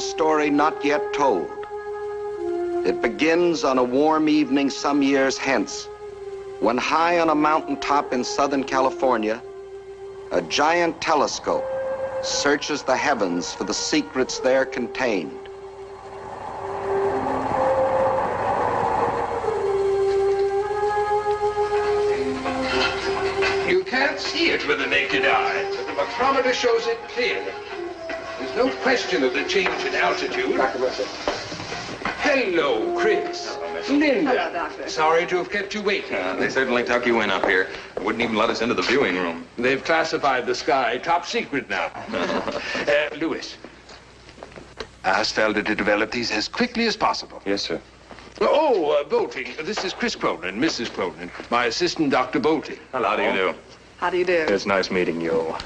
story not yet told. It begins on a warm evening some years hence, when high on a mountaintop in Southern California, a giant telescope searches the heavens for the secrets there contained. You can't see it with the naked eye, but the micrometer shows it clearly. There's no question of the change in altitude. Hello, Chris. Linda. Hello, Doctor. Sorry to have kept you waiting. Uh, they certainly tuck you in up here. Wouldn't even let us into the viewing room. They've classified the sky top secret now. uh, Lewis. Ask Felder to develop these as quickly as possible. Yes, sir. Oh, uh, Bolting. This is Chris Cronyn, Mrs. Cronyn, my assistant, Dr. Bolting. How do you do? How do you do? It's nice meeting you.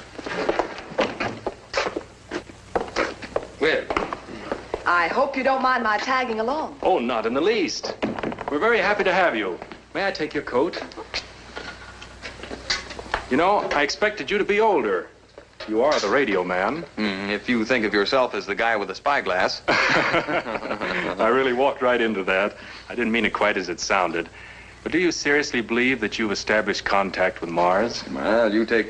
Well, I hope you don't mind my tagging along. Oh, not in the least. We're very happy to have you. May I take your coat? You know, I expected you to be older. You are the radio man. Mm, if you think of yourself as the guy with the spyglass. I really walked right into that. I didn't mean it quite as it sounded. But do you seriously believe that you've established contact with Mars? well, you take